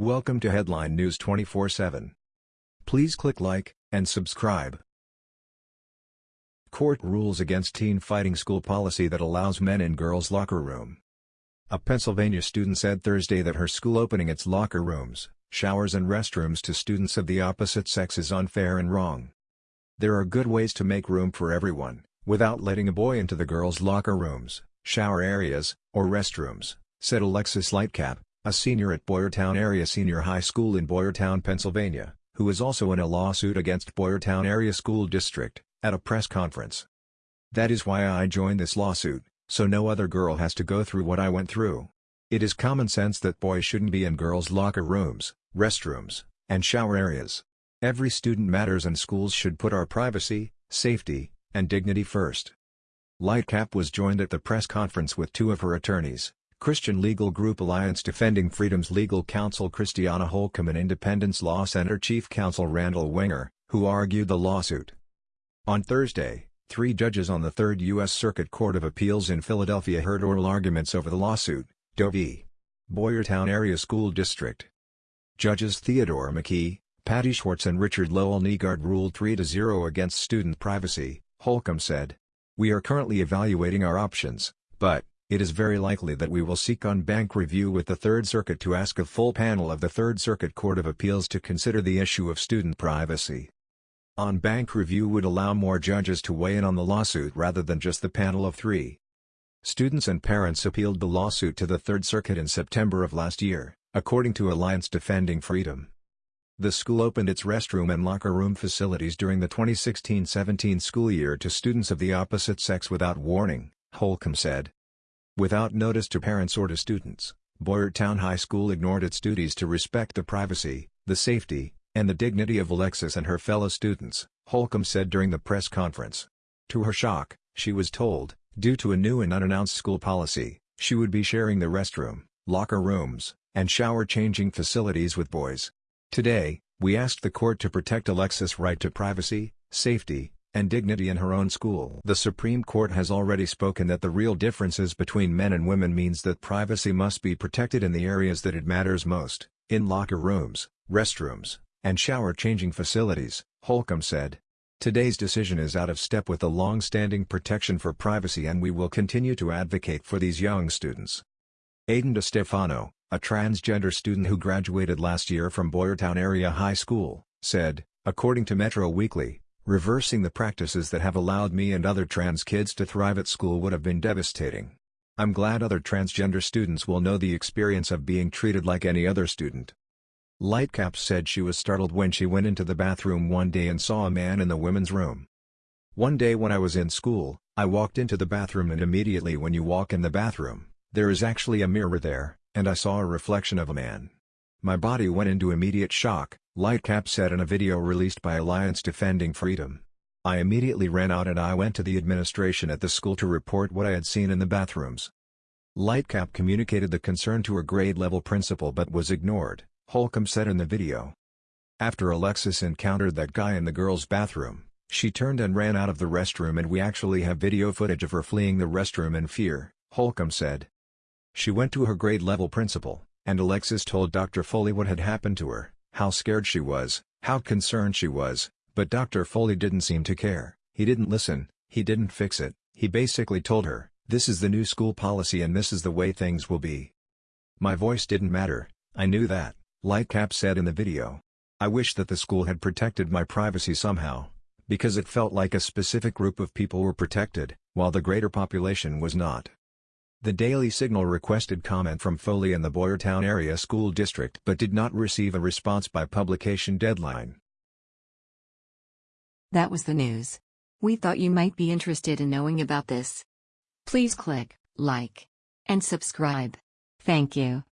Welcome to Headline News 24/7. Please click like and subscribe. Court rules against teen fighting school policy that allows men in girls' locker room. A Pennsylvania student said Thursday that her school opening its locker rooms, showers and restrooms to students of the opposite sex is unfair and wrong. There are good ways to make room for everyone, without letting a boy into the girls' locker rooms, shower areas, or restrooms, said Alexis Lightcap, a senior at Boyertown Area Senior High School in Boyertown, Pennsylvania, who is also in a lawsuit against Boyertown Area School District, at a press conference. That is why I joined this lawsuit, so no other girl has to go through what I went through. It is common sense that boys shouldn't be in girls' locker rooms, restrooms, and shower areas. Every student matters and schools should put our privacy, safety, and dignity first. Lightcap was joined at the press conference with two of her attorneys, Christian legal group Alliance Defending Freedom's legal counsel Christiana Holcomb and Independence Law Center chief counsel Randall Wenger, who argued the lawsuit. On Thursday, three judges on the Third U.S. Circuit Court of Appeals in Philadelphia heard oral arguments over the lawsuit, Doe v. Boyertown Area School District. Judges Theodore McKee, Patty Schwartz and Richard Lowell Nygaard ruled 3-0 against student privacy, Holcomb said. We are currently evaluating our options, but, it is very likely that we will seek en banc review with the Third Circuit to ask a full panel of the Third Circuit Court of Appeals to consider the issue of student privacy. En banc review would allow more judges to weigh in on the lawsuit rather than just the panel of three. Students and parents appealed the lawsuit to the Third Circuit in September of last year, according to Alliance Defending Freedom. The school opened its restroom and locker room facilities during the 2016-17 school year to students of the opposite sex without warning, Holcomb said. Without notice to parents or to students, Boyertown High School ignored its duties to respect the privacy, the safety, and the dignity of Alexis and her fellow students, Holcomb said during the press conference. To her shock, she was told, due to a new and unannounced school policy, she would be sharing the restroom, locker rooms, and shower changing facilities with boys. Today, we asked the court to protect Alexis' right to privacy, safety, and dignity in her own school. The Supreme Court has already spoken that the real differences between men and women means that privacy must be protected in the areas that it matters most, in locker rooms, restrooms, and shower-changing facilities, Holcomb said. Today's decision is out of step with the long-standing protection for privacy and we will continue to advocate for these young students. Aiden DeStefano, a transgender student who graduated last year from Boyertown Area High School, said, according to Metro Weekly, reversing the practices that have allowed me and other trans kids to thrive at school would have been devastating. I'm glad other transgender students will know the experience of being treated like any other student. Lightcap said she was startled when she went into the bathroom one day and saw a man in the women's room. One day when I was in school, I walked into the bathroom and immediately when you walk in the bathroom, there is actually a mirror there, and I saw a reflection of a man. My body went into immediate shock, Lightcap said in a video released by Alliance Defending Freedom. I immediately ran out and I went to the administration at the school to report what I had seen in the bathrooms. Lightcap communicated the concern to her grade-level principal but was ignored. Holcomb said in the video. After Alexis encountered that guy in the girls' bathroom, she turned and ran out of the restroom and we actually have video footage of her fleeing the restroom in fear, Holcomb said. She went to her grade-level principal, and Alexis told Dr. Foley what had happened to her, how scared she was, how concerned she was, but Dr. Foley didn't seem to care, he didn't listen, he didn't fix it, he basically told her, this is the new school policy and this is the way things will be. My voice didn't matter, I knew that. Lightcap said in the video. I wish that the school had protected my privacy somehow, because it felt like a specific group of people were protected, while the greater population was not. The Daily Signal requested comment from Foley and the Boyertown Area School District but did not receive a response by publication deadline. That was the news. We thought you might be interested in knowing about this. Please click like and subscribe. Thank you.